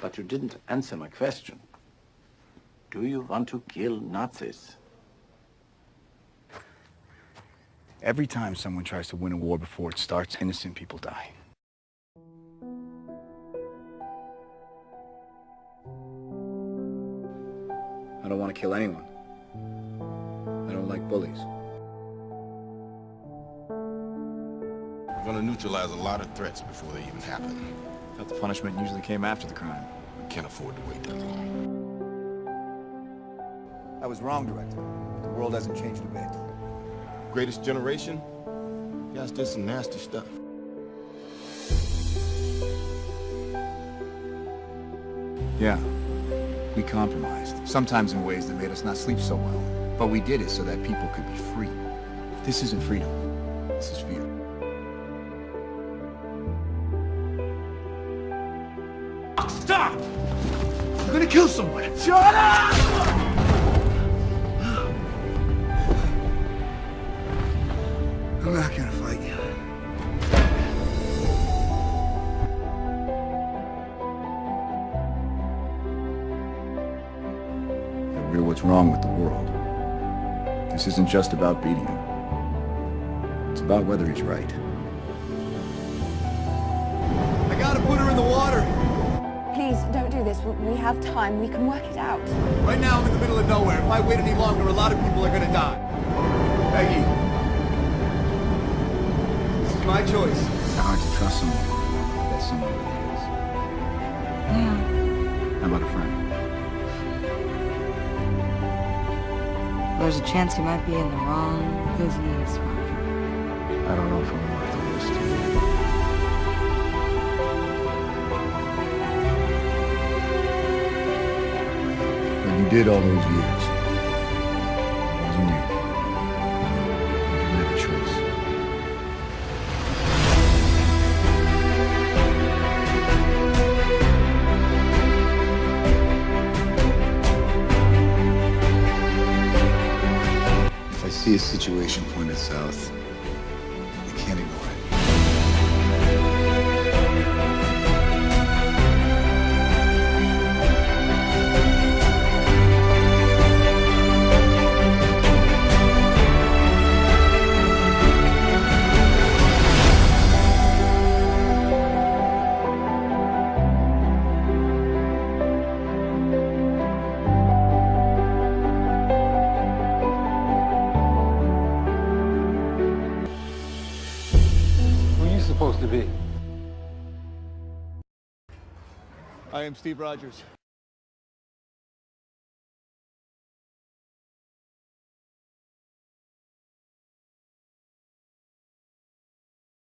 But you didn't answer my question. Do you want to kill Nazis? Every time someone tries to win a war before it starts, innocent people die. I don't want to kill anyone. I don't like bullies. We're gonna neutralize a lot of threats before they even happen. Thought the punishment usually came after the crime. We can't afford to wait that long. I was wrong, Director. The world hasn't changed a bit. Greatest generation? You guys did some nasty stuff. Yeah. We compromised, sometimes in ways that made us not sleep so well. But we did it so that people could be free. This isn't freedom. This is fear. Stop! I'm gonna kill someone! Shut up! I'm not gonna fight you. that we're what's wrong with the world. This isn't just about beating him. It's about whether he's right. I gotta put her in the water! We- We have time. We can work it out. Right now, I'm in the middle of nowhere. If I wait any longer, a lot of people are gonna die. Peggy. This is my choice. It's hard to trust someone that someone really is. Yeah. How about a friend? There's a chance he might be in the wrong business, Roger. I don't know if I'm worth the risk did all those years wasn't you. You a choice. If I see a situation pointed south, I can't ignore it. Supposed to be? I am Steve Rogers.